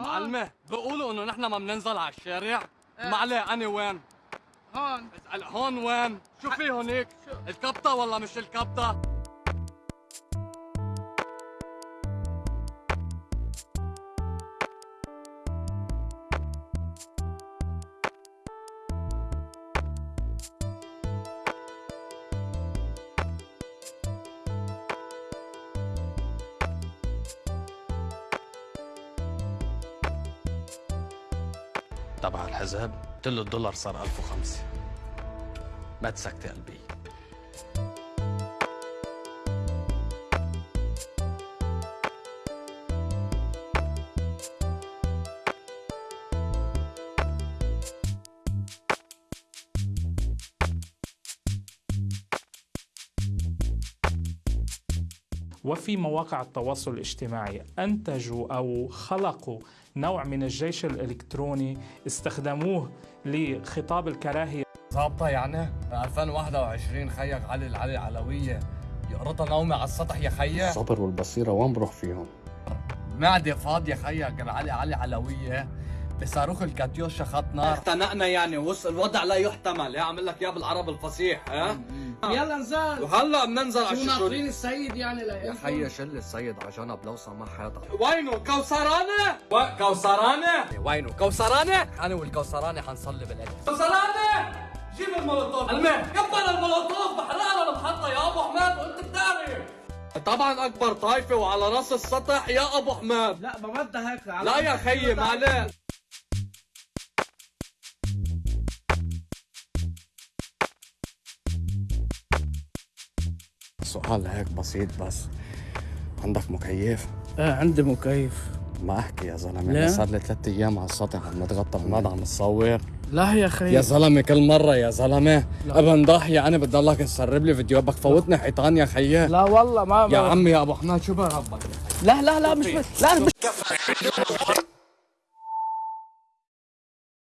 معلمة بيقولوا إنه نحن ما بننزل على الشارع ما عليه أنا وين؟ هون اسأل هون وين؟ شو في هونيك؟ الكبطة ولا مش الكبطة؟ تبع الحزب قلت له الدولار صار 1005 ما تسكتي قلبي. وفي مواقع التواصل الاجتماعي. أنتجوا أو خلقوا نوع من الجيش الإلكتروني استخدموه لخطاب الكراهية. ظابطة يعني؟ ب 2021 خيك علي العلي العلوية. يقرطها نومي على السطح يا خيي الصبر والبصيرة وين بروح فيهم؟ معدة فاضية خيك علي علي علوية بصاروخ الكاتيوشا خط نار. اختنقنا يعني وصل الوضع لا يحتمل. يا عامل لك اياه بالعرب الفصيح ها؟ يلا نزال وهلا بننزل على شو الشغل ناطرين السيد يعني يا لإلكم؟ خيي شل السيد على جنب لو سمح حدا وينه؟ كوثرانة؟ و... كوثرانة؟ وينه؟ كوثرانة؟ أنا والكوثرانة حنصلي بالعيد كوثرانة! جيب المولوتوف. المه كبر المولوتوف بحرقها للمحطة يا أبو حماد وأنت بتعرف. طبعا أكبر طايفة وعلى رأس السطح يا أبو حماد لا بمدها هيك. على- لا يا خيي معلش. سؤال هيك بسيط بس. عندك مكيف؟ إيه عندي مكيف. ما أحكي يا زلمة؟ أنا صار لي ثلاث أيام على السطح عم نتغطى بنقعد عم نصور لا يا خي يا زلمة كل مرة يا زلمة. أبن ضاحيه أنا بدي الله تسرب لي فيديوهات بدك فوتني حيطان يا خيي. لا والله ما يا عمي يا أبو حماد شو بربك لا لا لا مش لا مش